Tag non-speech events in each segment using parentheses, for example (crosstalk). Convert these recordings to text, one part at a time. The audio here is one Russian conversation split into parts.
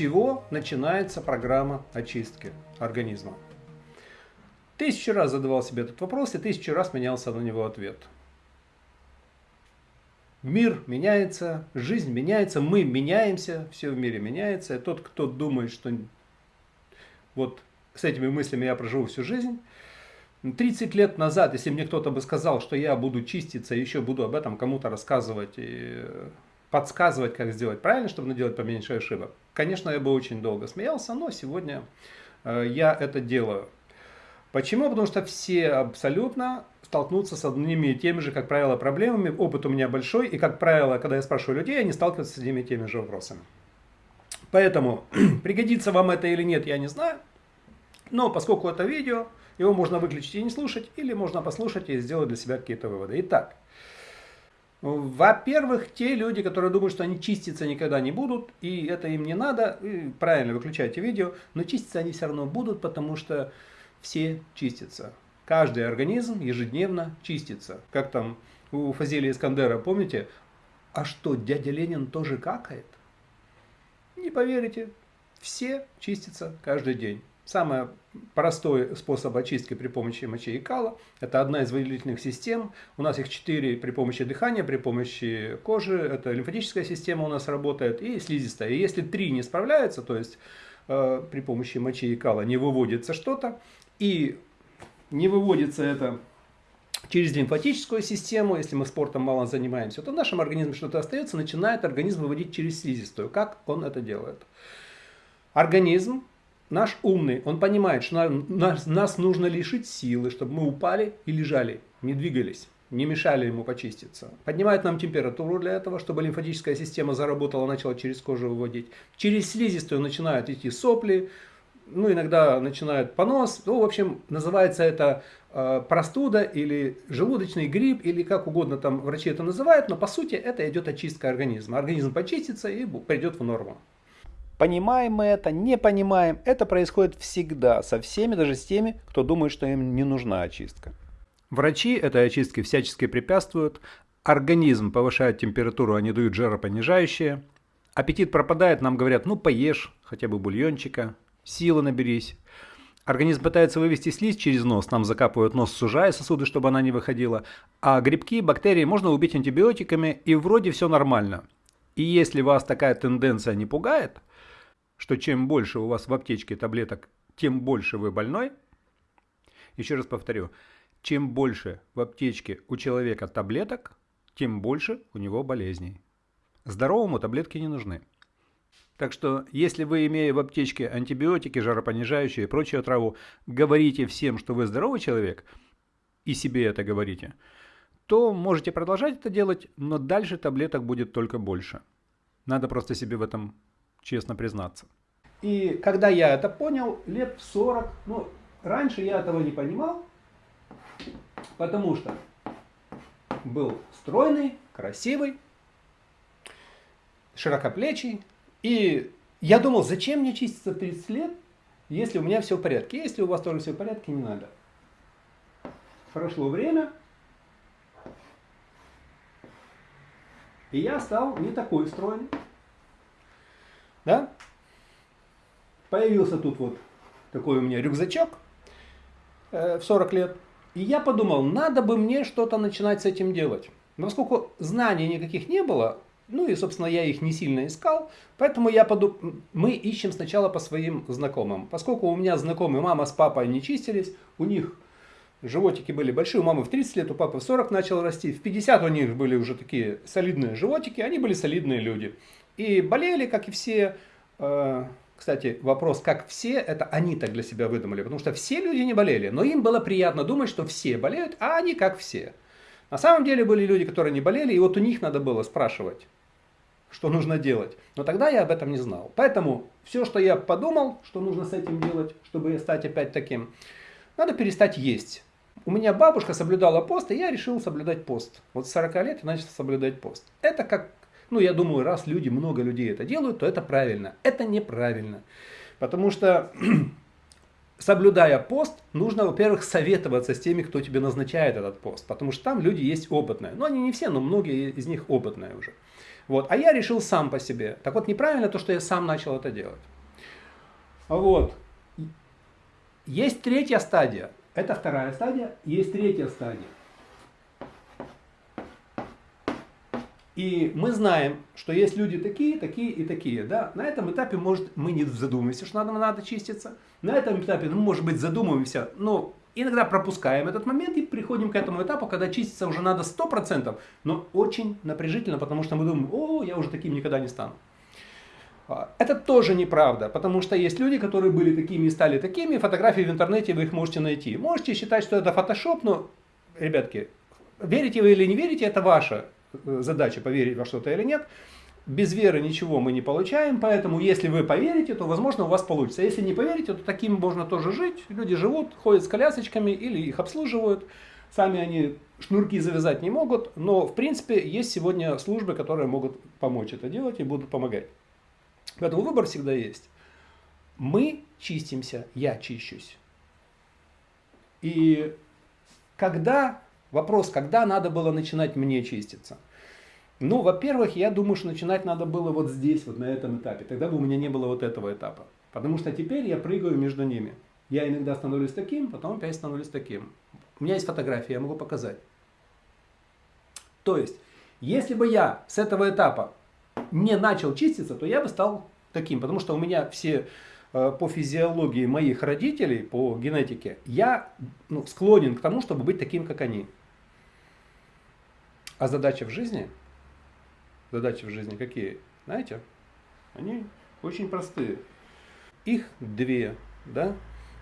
чего начинается программа очистки организма? Тысячу раз задавал себе этот вопрос и тысячу раз менялся на него ответ. Мир меняется, жизнь меняется, мы меняемся, все в мире меняется. И тот, кто думает, что вот с этими мыслями я проживу всю жизнь, 30 лет назад, если мне кто-то бы сказал, что я буду чиститься, еще буду об этом кому-то рассказывать и подсказывать, как сделать правильно, чтобы наделать поменьше ошибок, конечно, я бы очень долго смеялся, но сегодня э, я это делаю. Почему? Потому что все абсолютно столкнутся с одними и теми же, как правило, проблемами. Опыт у меня большой, и, как правило, когда я спрашиваю людей, они сталкиваются с одними и теми же вопросами. Поэтому, (clears throat) пригодится вам это или нет, я не знаю. Но поскольку это видео, его можно выключить и не слушать, или можно послушать и сделать для себя какие-то выводы. Итак, во-первых, те люди, которые думают, что они чиститься никогда не будут, и это им не надо, правильно выключайте видео, но чиститься они все равно будут, потому что все чистятся. Каждый организм ежедневно чистится. Как там у Фазилия Искандера, помните? А что, дядя Ленин тоже какает? Не поверите, все чистятся каждый день. Самый простой способ очистки при помощи мочи и кала – это одна из выделительных систем. У нас их четыре при помощи дыхания, при помощи кожи. Это лимфатическая система у нас работает и слизистая. И если три не справляются, то есть э, при помощи мочи и кала не выводится что-то, и не выводится это через лимфатическую систему, если мы спортом мало занимаемся, то в нашем организме что-то остается, начинает организм выводить через слизистую. Как он это делает? Организм наш умный, он понимает, что нас, нас нужно лишить силы, чтобы мы упали и лежали, не двигались, не мешали ему почиститься. Поднимает нам температуру для этого, чтобы лимфатическая система заработала, начала через кожу выводить. Через слизистую начинают идти сопли, ну, иногда начинают понос. Ну, в общем, называется это э, простуда или желудочный грипп, или как угодно там врачи это называют, но по сути это идет очистка организма. Организм почистится и придет в норму. Понимаем мы это, не понимаем, это происходит всегда, со всеми, даже с теми, кто думает, что им не нужна очистка. Врачи этой очистке всячески препятствуют, организм повышает температуру, они дают жаропонижающие, аппетит пропадает, нам говорят, ну поешь хотя бы бульончика, силы наберись. Организм пытается вывести слизь через нос, нам закапывают нос, сужая сосуды, чтобы она не выходила. А грибки, бактерии можно убить антибиотиками, и вроде все нормально. И если вас такая тенденция не пугает, что чем больше у вас в аптечке таблеток, тем больше вы больной, еще раз повторю, чем больше в аптечке у человека таблеток, тем больше у него болезней. Здоровому таблетки не нужны. Так что, если вы, имея в аптечке антибиотики, жаропонижающие и прочую траву, говорите всем, что вы здоровый человек, и себе это говорите, то можете продолжать это делать, но дальше таблеток будет только больше. Надо просто себе в этом честно признаться. И когда я это понял, лет в 40, ну, раньше я этого не понимал, потому что был стройный, красивый, широкоплечий, и я думал, зачем мне чиститься в 30 лет, если у меня все в порядке. Если у вас тоже все в порядке, не надо. Прошло время, и я стал не такой стройный. Да? Появился тут вот такой у меня рюкзачок э, в 40 лет. И я подумал, надо бы мне что-то начинать с этим делать. Но поскольку знаний никаких не было, ну и, собственно, я их не сильно искал, поэтому я подумал, мы ищем сначала по своим знакомым. Поскольку у меня знакомые мама с папой не чистились, у них животики были большие, у мамы в 30 лет, у папы в 40 начал расти, в 50 у них были уже такие солидные животики, они были солидные люди. И болели, как и все, э, кстати, вопрос, как все, это они так для себя выдумали, потому что все люди не болели, но им было приятно думать, что все болеют, а они как все. На самом деле были люди, которые не болели, и вот у них надо было спрашивать, что нужно делать. Но тогда я об этом не знал. Поэтому все, что я подумал, что нужно с этим делать, чтобы стать опять таким, надо перестать есть. У меня бабушка соблюдала пост, и я решил соблюдать пост. Вот с 40 лет я начал соблюдать пост. Это как, ну я думаю, раз люди, много людей это делают, то это правильно. Это неправильно. Потому что (clears throat) соблюдая пост, нужно, во-первых, советоваться с теми, кто тебе назначает этот пост. Потому что там люди есть опытные. Ну, они не все, но многие из них опытные уже. Вот. А я решил сам по себе. Так вот, неправильно то, что я сам начал это делать. Вот. Есть третья стадия. Это вторая стадия. Есть третья стадия. И мы знаем, что есть люди такие, такие и такие. Да? На этом этапе, может, мы не задумываемся, что надо, надо чиститься. На этом этапе, ну, может быть, задумываемся, но иногда пропускаем этот момент и приходим к этому этапу, когда чиститься уже надо 100%, но очень напряжительно, потому что мы думаем, о, я уже таким никогда не стану. А, это тоже неправда, потому что есть люди, которые были такими и стали такими, фотографии в интернете вы их можете найти. Можете считать, что это фотошоп, но, ребятки, верите вы или не верите, это ваша Э, задача поверить во что-то или нет. Без веры ничего мы не получаем, поэтому если вы поверите, то возможно у вас получится. Если не поверите, то таким можно тоже жить. Люди живут, ходят с колясочками или их обслуживают. Сами они шнурки завязать не могут, но в принципе есть сегодня службы, которые могут помочь это делать и будут помогать. Поэтому выбор всегда есть. Мы чистимся, я чищусь. И когда Вопрос, когда надо было начинать мне чиститься? Ну, во-первых, я думаю, что начинать надо было вот здесь, вот на этом этапе. Тогда бы у меня не было вот этого этапа. Потому что теперь я прыгаю между ними. Я иногда становлюсь таким, потом опять становлюсь таким. У меня есть фотография, я могу показать. То есть, если бы я с этого этапа не начал чиститься, то я бы стал таким. Потому что у меня все Э, по физиологии моих родителей, по генетике, я ну, склонен к тому, чтобы быть таким, как они. А задача в жизни, задачи в жизни какие? Знаете? Они очень простые. Их две, да?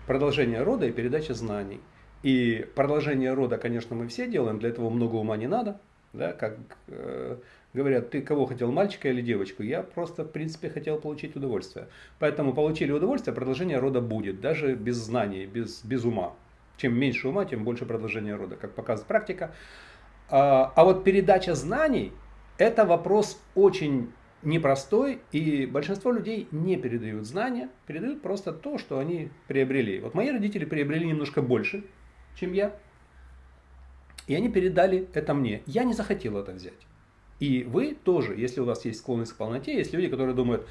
Продолжение рода и передача знаний. И продолжение рода, конечно, мы все делаем, для этого много ума не надо. Да, как э, говорят, ты кого хотел, мальчика или девочку? Я просто, в принципе, хотел получить удовольствие. Поэтому получили удовольствие, продолжение рода будет, даже без знаний, без, без ума. Чем меньше ума, тем больше продолжение рода, как показывает практика. А, а вот передача знаний, это вопрос очень непростой, и большинство людей не передают знания, передают просто то, что они приобрели. Вот мои родители приобрели немножко больше, чем я, и они передали это мне. Я не захотел это взять. И вы тоже, если у вас есть склонность к полноте, есть люди, которые думают,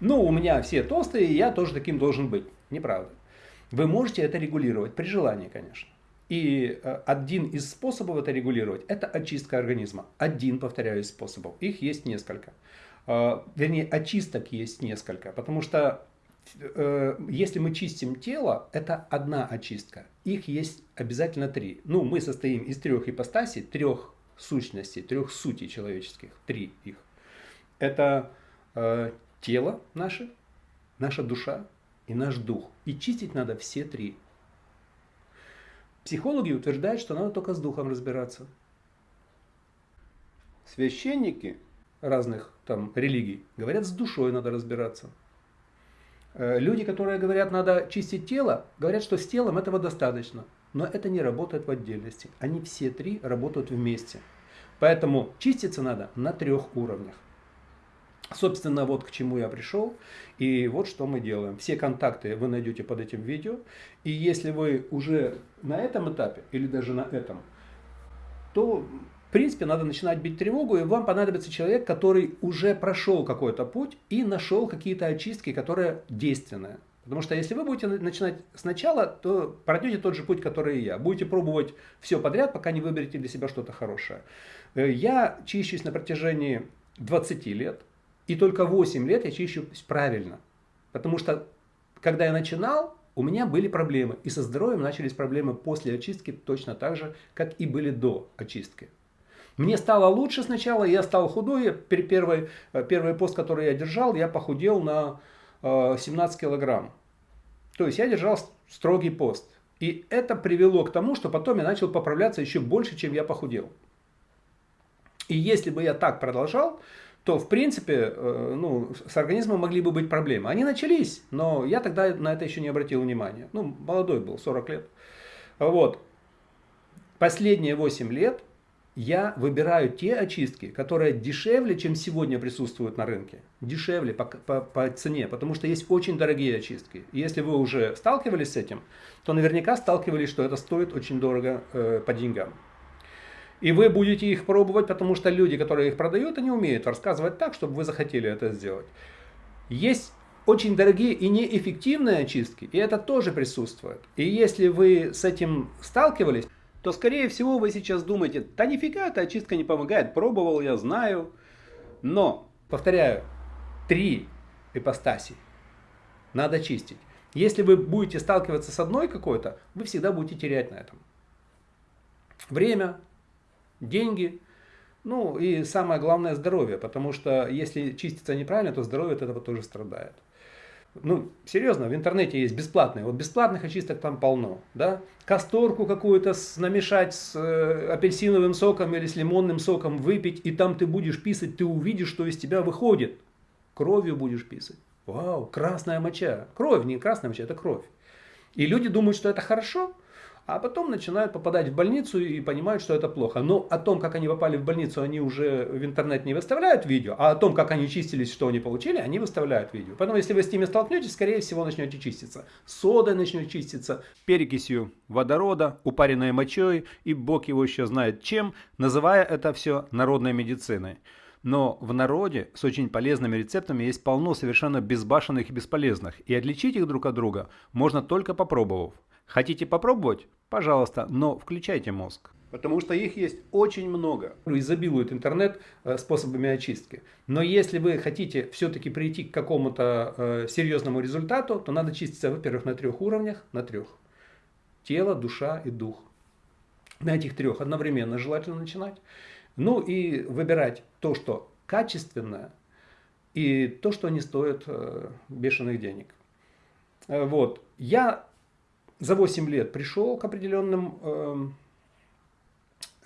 ну, у меня все толстые, я тоже таким должен быть. Неправда. Вы можете это регулировать, при желании, конечно. И э, один из способов это регулировать, это очистка организма. Один, повторяю, из способов. Их есть несколько. Э, вернее, очисток есть несколько. Потому что э, если мы чистим тело, это одна очистка. Их есть обязательно три. Ну, мы состоим из трех ипостасей, трех сущностей, трех сутей человеческих, три их. Это тело наше, наша душа и наш дух. И чистить надо все три. Психологи утверждают, что надо только с духом разбираться. Священники разных там религий говорят, с душой надо разбираться. Э, люди, которые говорят, надо чистить тело, говорят, что с телом этого достаточно. Но это не работает в отдельности. Они все три работают вместе. Поэтому чиститься надо на трех уровнях. Собственно, вот к чему я пришел. И вот что мы делаем. Все контакты вы найдете под этим видео. И если вы уже на этом этапе, или даже на этом, то, в принципе, надо начинать бить тревогу. И вам понадобится человек, который уже прошел какой-то путь и нашел какие-то очистки, которые действенные. Потому что если вы будете начинать сначала, то пройдете тот же путь, который и я. Будете пробовать все подряд, пока не выберете для себя что-то хорошее. Э, я чищусь на протяжении 20 лет, и только 8 лет я чищусь правильно. Потому что, когда я начинал, у меня были проблемы. И со здоровьем начались проблемы после очистки точно так же, как и были до очистки. Мне стало лучше сначала, я стал худой. Первый, э, первый пост, который я держал, я похудел на 17 э, килограмм. То есть я держал строгий пост. И это привело к тому, что потом я начал поправляться еще больше, чем я похудел. И если бы я так продолжал, то в принципе э, ну, с организмом могли бы быть проблемы. Они начались, но я тогда на это еще не обратил внимания. Ну, молодой был, 40 лет. Вот. Последние 8 лет я выбираю те очистки, которые дешевле, чем сегодня присутствуют на рынке. Дешевле по, по, по цене, потому что есть очень дорогие очистки. Если вы уже сталкивались с этим, то наверняка сталкивались, что это стоит очень дорого э, по деньгам. И вы будете их пробовать, потому что люди, которые их продают, они умеют рассказывать так, чтобы вы захотели это сделать. Есть очень дорогие и неэффективные очистки, и это тоже присутствует. И если вы с этим сталкивались, то скорее всего вы сейчас думаете, да нифига эта очистка не помогает, пробовал я, знаю. Но, повторяю, три ипостаси надо чистить. Если вы будете сталкиваться с одной какой-то, вы всегда будете терять на этом. Время, деньги, ну и самое главное здоровье, потому что если чиститься неправильно, то здоровье от этого тоже страдает. Ну, серьезно, в интернете есть бесплатные. Вот бесплатных очисток там полно. Да? Касторку какую-то намешать с э, апельсиновым соком или с лимонным соком выпить, и там ты будешь писать, ты увидишь, что из тебя выходит. Кровью будешь писать. Вау, красная моча. Кровь, не красная моча, это кровь. И люди думают, что это хорошо, а потом начинают попадать в больницу и понимают, что это плохо. Но о том, как они попали в больницу, они уже в интернет не выставляют видео, а о том, как они чистились, что они получили, они выставляют видео. Поэтому, если вы с ними столкнетесь, скорее всего, начнете чиститься. Сода начнет чиститься, перекисью водорода, упаренной мочой, и Бог его еще знает чем, называя это все народной медициной. Но в народе с очень полезными рецептами есть полно совершенно безбашенных и бесполезных, и отличить их друг от друга можно только попробовав. Хотите попробовать? Пожалуйста, но включайте мозг. Потому что их есть очень много. Изобилует интернет э, способами очистки. Но если вы хотите все-таки прийти к какому-то э, серьезному результату, то надо чиститься, во-первых, на трех уровнях. На трех. Тело, душа и дух. На этих трех одновременно желательно начинать. Ну и выбирать то, что качественное, и то, что не стоит э, бешеных денег. Вот. Я за 8 лет пришел к определенным э,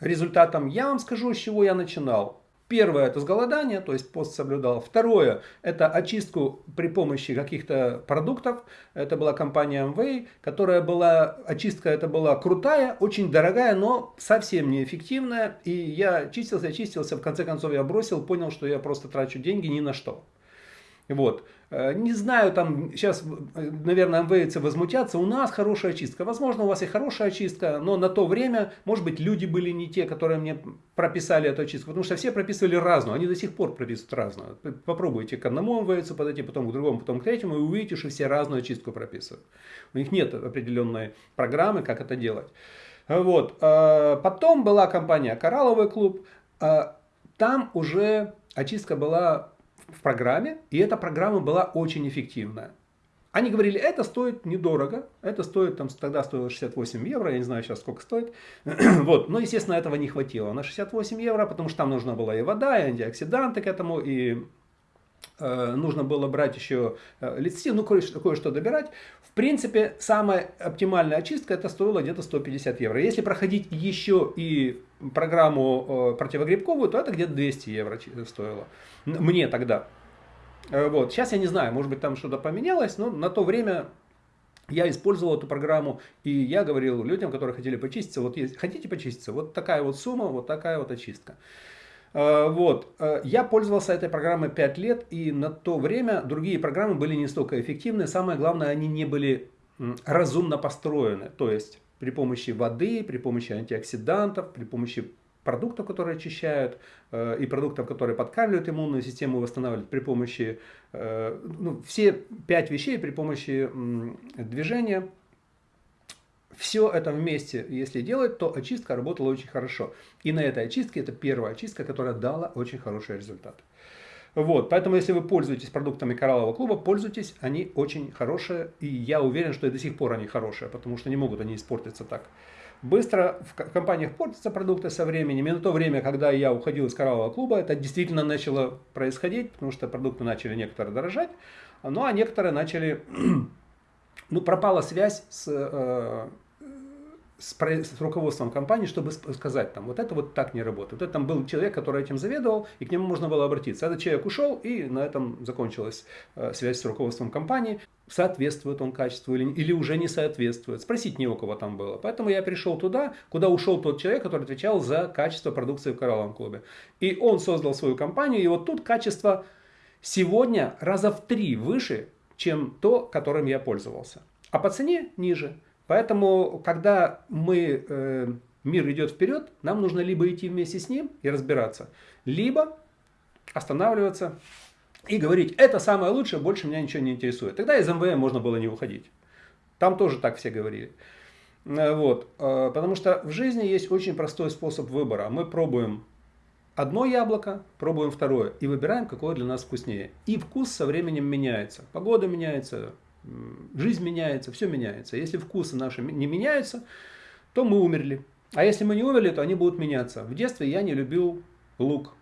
результатам. Я вам скажу, с чего я начинал. Первое это с голодания, то есть пост соблюдал. Второе это очистку при помощи каких-то продуктов. Это была компания Amway, которая была, очистка это была крутая, очень дорогая, но совсем неэффективная. И я чистился, чистился, в конце концов я бросил, понял, что я просто трачу деньги ни на что. Вот. Э, не знаю, там сейчас, э, наверное, МВЦ возмутятся, у нас хорошая очистка. Возможно, у вас и хорошая очистка, но на то время, может быть, люди были не те, которые мне прописали эту очистку, потому что все прописывали разную, они до сих пор прописывают разную. Попробуйте к одному МВЦ подойти, потом к другому, потом к третьему, и увидите, что все разную очистку прописывают. У них нет определенной программы, как это делать. Вот. Э, потом была компания «Коралловый клуб», там уже очистка была в программе, и эта программа была очень эффективная. Они говорили, это стоит недорого, это стоит, там, тогда стоило 68 евро, я не знаю сейчас сколько стоит. (clears throat) вот. Но, естественно, этого не хватило на 68 евро, потому что там нужна была и вода, и антиоксиданты к этому, и э, нужно было брать еще э, лецитин, ну кое-что кое добирать. В принципе, самая оптимальная очистка это стоило где-то 150 евро. Если проходить еще и программу э, противогрибковую, то это где-то 200 евро стоило. Мне тогда. Э, вот. Сейчас я не знаю, может быть там что-то поменялось, но на то время я использовал эту программу, и я говорил людям, которые хотели почиститься, вот есть, хотите почиститься, вот такая вот сумма, вот такая вот очистка. Э, вот. Я пользовался этой программой 5 лет, и на то время другие программы были не столько эффективны. Самое главное, они не были разумно построены. То есть при помощи воды, при помощи антиоксидантов, при помощи продуктов, которые очищают, э, и продуктов, которые подкармливают иммунную систему, восстанавливают при помощи, э, ну, все пять вещей при помощи движения. Все это вместе, если делать, то очистка работала очень хорошо. И на этой очистке, это первая очистка, которая дала очень хороший результат. Вот, поэтому, если вы пользуетесь продуктами кораллового клуба, пользуйтесь, они очень хорошие, и я уверен, что и до сих пор они хорошие, потому что не могут они испортиться так. Быстро в компаниях портятся продукты со временем, и на то время, когда я уходил из кораллового клуба, это действительно начало происходить, потому что продукты начали некоторые дорожать, ну а некоторые начали, (clears throat) ну пропала связь с э, с, с руководством компании, чтобы сказать, там, вот это вот так не работает. Вот это там был человек, который этим заведовал, и к нему можно было обратиться. Этот человек ушел, и на этом закончилась э, связь с руководством компании. Соответствует он качеству или, или уже не соответствует. Спросить не у кого там было. Поэтому я пришел туда, куда ушел тот человек, который отвечал за качество продукции в Коралловом клубе. И он создал свою компанию, и вот тут качество сегодня раза в три выше, чем то, которым я пользовался. А по цене ниже. Поэтому, когда мы, э, мир идет вперед, нам нужно либо идти вместе с ним и разбираться, либо останавливаться и говорить, это самое лучшее, больше меня ничего не интересует. Тогда из МВМ можно было не уходить. Там тоже так все говорили. Э, вот. Э, потому что в жизни есть очень простой способ выбора. Мы пробуем одно яблоко, пробуем второе и выбираем, какое для нас вкуснее. И вкус со временем меняется. Погода меняется, жизнь меняется, все меняется. Если вкусы наши не меняются, то мы умерли. А если мы не умерли, то они будут меняться. В детстве я не любил лук.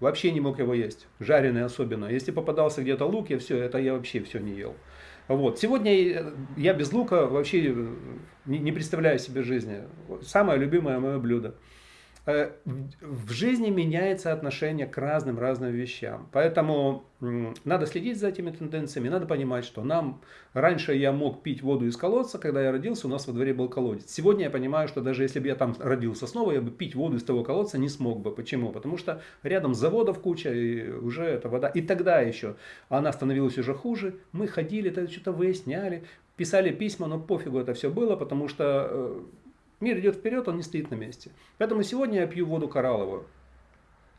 Вообще не мог его есть. Жареный особенно. Если попадался где-то лук, я все, это я вообще все не ел. Вот. Сегодня я без лука вообще не представляю себе жизни. Самое любимое мое блюдо. Э, в жизни меняется отношение к разным-разным вещам. Поэтому надо следить за этими тенденциями, надо понимать, что нам раньше я мог пить воду из колодца, когда я родился, у нас во дворе был колодец. Сегодня я понимаю, что даже если бы я там родился снова, я бы пить воду из того колодца не смог бы. Почему? Потому что рядом заводов куча, и уже эта вода. И тогда еще она становилась уже хуже. Мы ходили, что-то выясняли, писали письма, но пофигу это все было, потому что э, Мир идет вперед, он не стоит на месте. Поэтому сегодня я пью воду коралловую.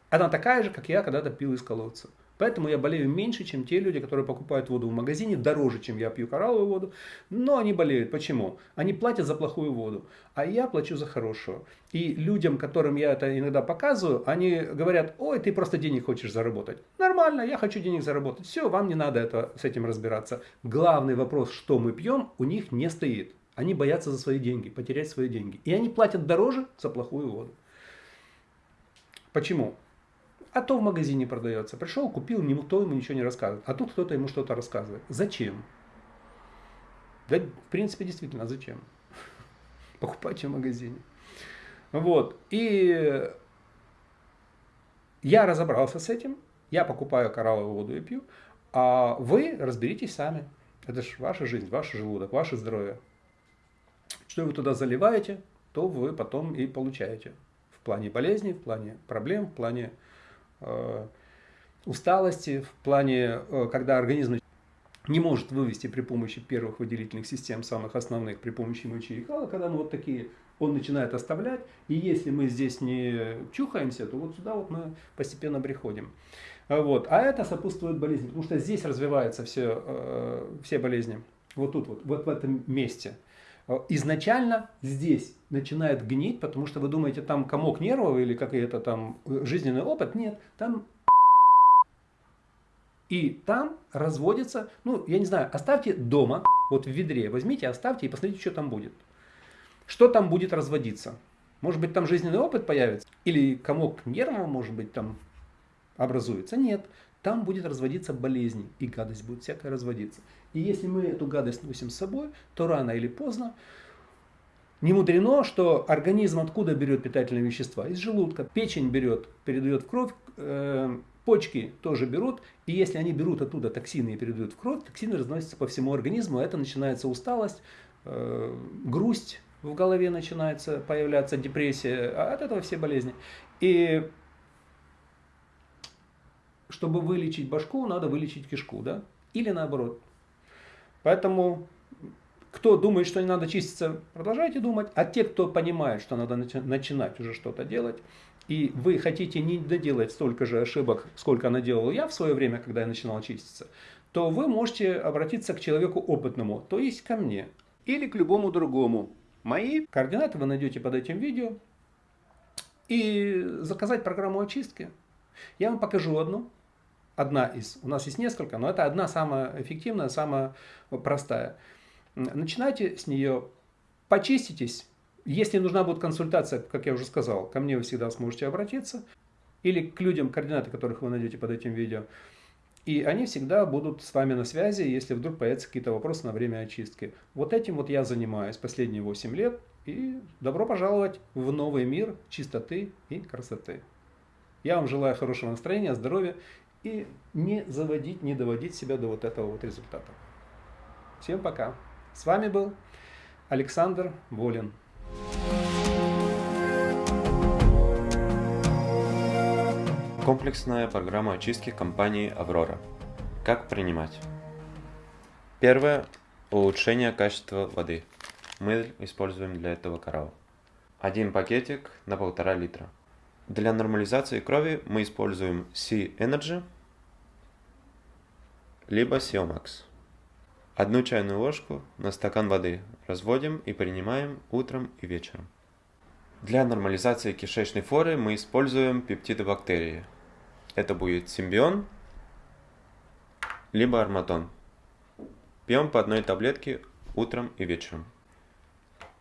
Она такая же, как я когда-то пил из колодца. Поэтому я болею меньше, чем те люди, которые покупают воду в магазине, дороже, чем я пью коралловую воду. Но они болеют. Почему? Они платят за плохую воду, а я плачу за хорошую. И людям, которым я это иногда показываю, они говорят, ой, ты просто денег хочешь заработать. Нормально, я хочу денег заработать. Все, вам не надо это, с этим разбираться. Главный вопрос, что мы пьем, у них не стоит. Они боятся за свои деньги, потерять свои деньги. И они платят дороже за плохую воду. Почему? А то в магазине продается. Пришел, купил, никто ему ничего не рассказывает. А тут кто-то ему что-то рассказывает. Зачем? Да, в принципе, действительно, зачем? (laughs) Покупайте в магазине. Вот. И я разобрался с этим. Я покупаю коралловую воду и пью. А вы разберитесь сами. Это же ваша жизнь, ваш желудок, ваше здоровье что вы туда заливаете, то вы потом и получаете. В плане болезней, в плане проблем, в плане э, усталости, в плане, э, когда организм не может вывести при помощи первых выделительных систем, самых основных, при помощи мочи и кала, когда мы вот такие, он начинает оставлять, и если мы здесь не чухаемся, то вот сюда вот мы постепенно приходим. Вот. А это сопутствует болезни, потому что здесь развиваются все, э, все болезни. Вот тут вот, вот в этом месте. Э, изначально здесь начинает гнить, потому что вы думаете, там комок нервов или какой-то там э, жизненный опыт. Нет, там и там разводится, ну, я не знаю, оставьте дома, вот в ведре, возьмите, оставьте и посмотрите, что там будет. Что там будет разводиться? Может быть, там жизненный опыт появится? Или комок нервов, может быть, там образуется? Нет. Там будет разводиться болезнь, и гадость будет всякая разводиться. И если мы эту гадость носим с собой, то рано или поздно не мудрено, что организм откуда берет питательные вещества? Из желудка. Печень берет, передает в кровь, э, почки тоже берут. И если они берут оттуда токсины и передают в кровь, токсины разносятся по всему организму. Это начинается усталость, э, грусть в голове начинается появляться, депрессия. А от этого все болезни. И чтобы вылечить башку, надо вылечить кишку, да? Или наоборот. Поэтому, кто думает, что не надо чиститься, продолжайте думать. А те, кто понимает, что надо начинать уже что-то делать, и вы хотите не доделать столько же ошибок, сколько наделал я в свое время, когда я начинал чиститься, то вы можете обратиться к человеку опытному, то есть ко мне, или к любому другому. Мои координаты вы найдете под этим видео. И заказать программу очистки. Я вам покажу одну, одна из. У нас есть несколько, но это одна самая эффективная, самая простая. Начинайте с нее, почиститесь. Если нужна будет консультация, как я уже сказал, ко мне вы всегда сможете обратиться. Или к людям, координаты которых вы найдете под этим видео. И они всегда будут с вами на связи, если вдруг появятся какие-то вопросы на время очистки. Вот этим вот я занимаюсь последние 8 лет. И добро пожаловать в новый мир чистоты и красоты. Я вам желаю хорошего настроения, здоровья и не заводить, не доводить себя до вот этого вот результата. Всем пока. С вами был Александр Волин. Комплексная программа очистки компании «Аврора». Как принимать? Первое – улучшение качества воды. Мы используем для этого коралл. Один пакетик на полтора литра – для нормализации крови мы используем Sea Energy. либо Сиомакс. Одну чайную ложку на стакан воды разводим и принимаем утром и вечером. Для нормализации кишечной флоры мы используем пептиды бактерии. Это будет симбион, либо арматон. Пьем по одной таблетке утром и вечером.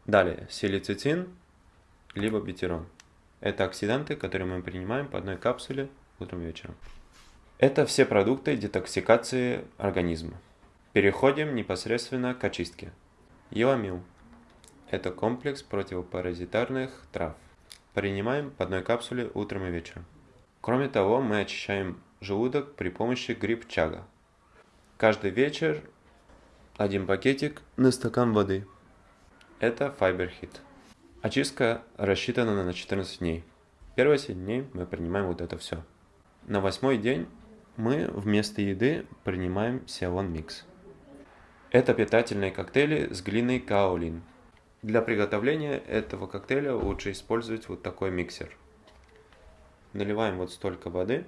Далее, силицитин, либо бетерон. Это оксиданты, которые мы принимаем по одной капсуле утром и вечером. Это все продукты детоксикации организма. Переходим непосредственно к очистке. Еламил. Это комплекс противопаразитарных трав. Принимаем по одной капсуле утром и вечером. Кроме того, мы очищаем желудок при помощи гриб-чага. Каждый вечер один пакетик на стакан воды. Это FiberHit. Очистка рассчитана на 14 дней. Первые 7 дней мы принимаем вот это все. На восьмой день мы вместо еды принимаем Сиалон Микс. Это питательные коктейли с глиной каолин. Для приготовления этого коктейля лучше использовать вот такой миксер. Наливаем вот столько воды,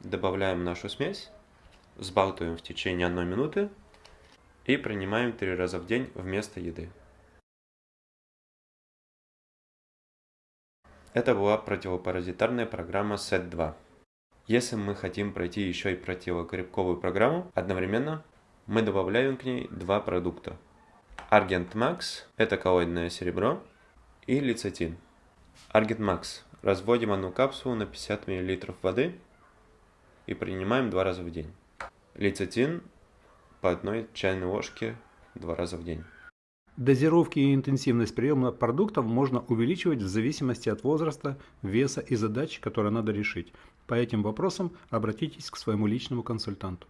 добавляем нашу смесь, взбалтываем в течение одной минуты и принимаем три раза в день вместо еды. Это была противопаразитарная программа SET2. Если мы хотим пройти еще и противогрибковую программу одновременно, мы добавляем к ней два продукта. Argent Max – это коллоидное серебро, и лецитин. Argent Max – разводим одну капсулу на 50 мл воды и принимаем два раза в день. Лецитин по одной чайной ложке два раза в день. Дозировки и интенсивность приема продуктов можно увеличивать в зависимости от возраста, веса и задач, которые надо решить. По этим вопросам обратитесь к своему личному консультанту.